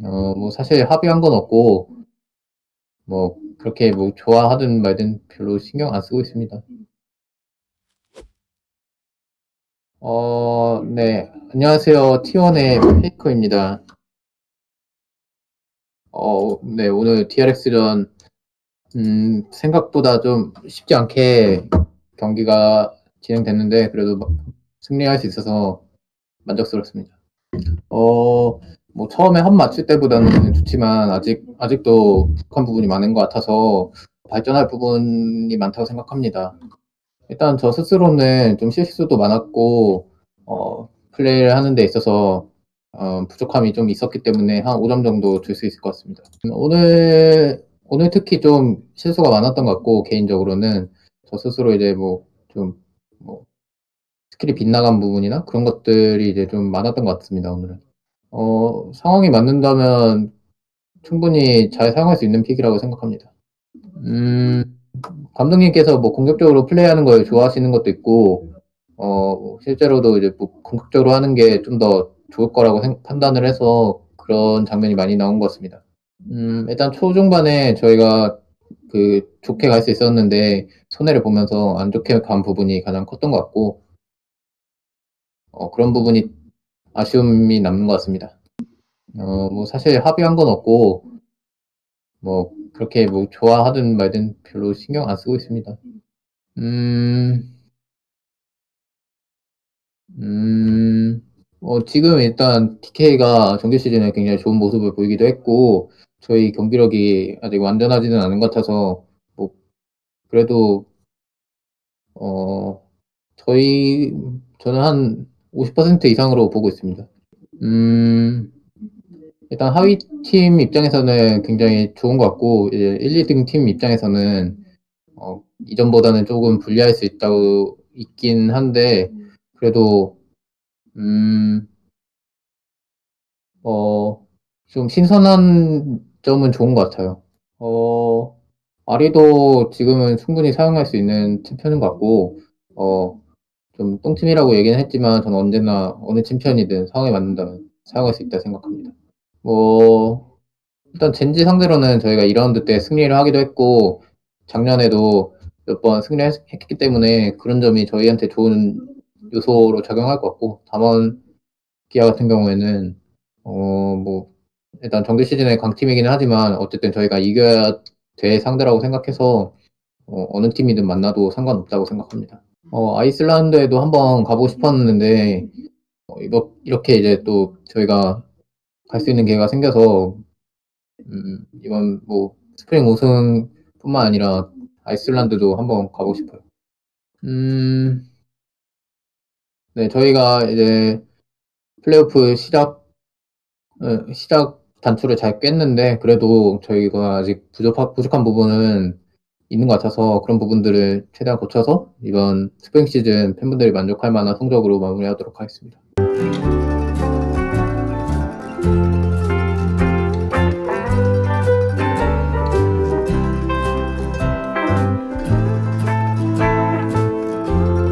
어 뭐 사실 합의한 건 없고 뭐 그렇게 뭐 좋아하든 말든 별로 신경 안 쓰고 있습니다. 어 네. 안녕하세요. T1의 페이커입니다. 어 네. 오늘 DRX전 음 생각보다 좀 쉽지 않게 경기가 진행됐는데 그래도 막 승리할 수 있어서 만족스럽습니다. 어 뭐 처음에 합 맞출 때보다는 좋지만 아직 아직도 부족한 부분이 많은 것 같아서 발전할 부분이 많다고 생각합니다. 일단 저 스스로는 좀 실수도 많았고 어 플레이를 하는 데 있어서 어 부족함이 좀 있었기 때문에 한 5점 정도 줄 수 있을 것 같습니다. 오늘 오늘 특히 좀 실수가 많았던 것 같고 개인적으로는 저 스스로 이제 뭐좀 뭐 스킬이 빗나간 부분이나 그런 것들이 이제 좀 많았던 것 같습니다 오늘은. 어 상황이 맞는다면 충분히 잘 사용할 수 있는 pick이라고 생각합니다. 음 감독님께서 뭐 공격적으로 플레이하는 걸 좋아하시는 것도 있고 어 실제로도 이제 뭐 공격적으로 하는 게 좀 더 좋을 거라고 생 판단을 해서 그런 장면이 많이 나온 것 같습니다. 음 일단 초중반에 저희가 그 좋게 갈 수 있었는데 손해를 보면서 안 좋게 간 부분이 가장 컸던 것 같고 어 그런 부분이 아쉬움이 남는 것 같습니다. 어 뭐 사실 합의한 건 없고 뭐 그렇게 뭐 좋아하든 말든 별로 신경 안 쓰고 있습니다. 음. 음. 어 지금 일단 TK가 정규 시즌에 굉장히 좋은 모습을 보이기도 했고 저희 경기력이 아직 완전하지는 않은 것 같아서 뭐 그래도 어 저희 저는 한 50% 이상으로 보고 있습니다. 음. 일단 하위 팀 입장에서는 굉장히 좋은 것 같고 이제 1-2등 팀 입장에서는 어 이전보다는 쪼금 불리할 수 있다고 있긴 한데 그래도 음 어 좀 신선한 점은 좋은 것 같아요. 어 아리도 지금은 충분히 사용할 수 있는 챔피언인 것 같고 어 좀 똥팀이라고 얘기는 했지만 저는 언제나 어느 챔피언이든 상황에 맞는다면 사용할 수 있다 생각합니다. 뭐 일단 젠지 상대로는 저희가 2 라운드 때 승리를 하기도 했고 작년에도 몇 번 승리했 했기 때문에 그런 점이 저희한테 좋은 요소로 작용할 것 같고 담원 기아 같은 경우에는 어 뭐 일단 정규 시즌에 강팀이기는 하지만 어쨌든 저희가 이겨야 될 상대라고 생각해서 어 어느 팀이든 만나도 상관없다고 생각합니다. 어 아이슬란드에도 한번 가 보고 싶었는데 어 이렇 이렇게 이제 또 저희가 갈 수 있는 기회가 생겨서 음 이번 뭐 스프링 우승뿐만 아니라 아이슬란드도 한번 가 보고 싶어요. 음. 네 저희가 이제 플레이오프 시작 예 시작 단추를 잘 꿰는데 그래도 저희가 아직 부족하 부족한 부분은 있는 것 같아서 그런 부분들을 최대한 고쳐서 이번 스프링 시즌 팬분들이 만족할 만한 성적으로 마무리하도록 하겠습니다.